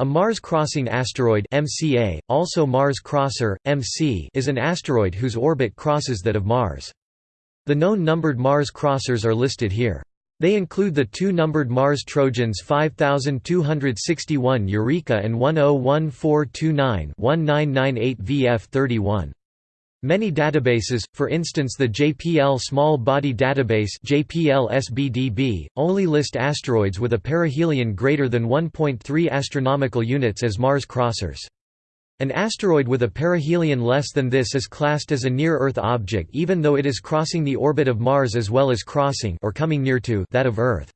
A Mars-crossing asteroid MCA, also Mars Crosser, MC, is an asteroid whose orbit crosses that of Mars. The known numbered Mars crossers are listed here. They include the two numbered Mars Trojans 5261 Eureka and 101429-1998 VF31. Many databases, for instance the JPL Small Body Database JPL-SBDB, only list asteroids with a perihelion greater than 1.3 astronomical units as Mars crossers. An asteroid with a perihelion less than this is classed as a near-Earth object even though it is crossing the orbit of Mars as well as crossing or coming near to that of Earth.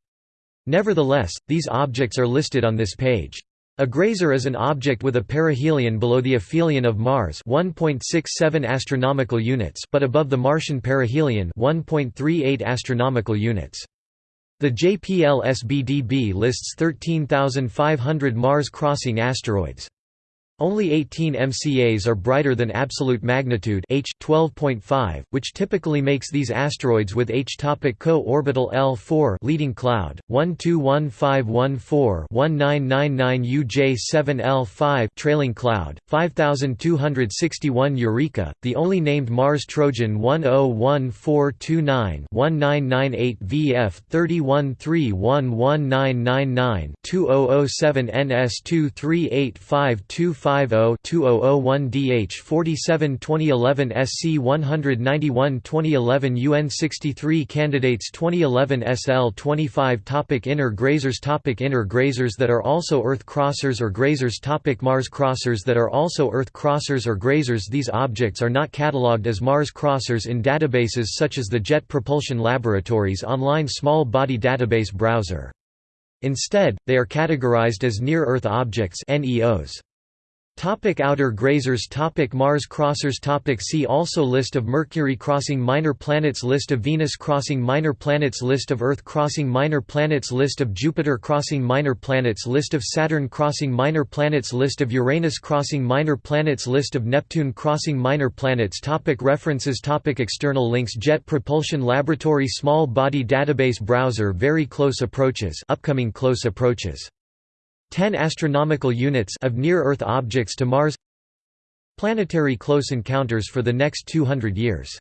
Nevertheless, these objects are listed on this page. A grazer is an object with a perihelion below the aphelion of Mars 1.67 astronomical units but above the Martian perihelion 1.38 astronomical units. The JPL SBDB lists 13,500 Mars-crossing asteroids. Only 18 MCAs are brighter than absolute magnitude H 12.5, which typically makes these asteroids with H topic co-orbital L4 leading cloud 121514-1999 UJ7 L5 trailing cloud 5261 Eureka, the only named Mars Trojan 101429-1998 VF 31311999 2007 NS 238525 2001 DH 47 2011 SC 191 2011 UN 63 Candidates 2011 SL 25 topic Inner grazers topic Inner grazers that are also Earth crossers or grazers topic Mars crossers that are also Earth crossers or grazers These objects are not catalogued as Mars crossers in databases such as the Jet Propulsion Laboratory's online small body database browser. Instead, they are categorized as near-Earth objects NEOs. Topic outer grazers Topic Mars crossers Topic See also List of Mercury crossing minor planets List of Venus crossing minor planets List of Earth crossing minor planets List of Jupiter crossing minor planets List of Saturn crossing minor planets List of Uranus crossing minor planets List of Neptune crossing minor planets Topic References Topic External links Jet Propulsion Laboratory Small Body Database Browser Very Close Approaches Upcoming Close Approaches 10 astronomical units of near-Earth objects to Mars. Planetary close encounters for the next 200 years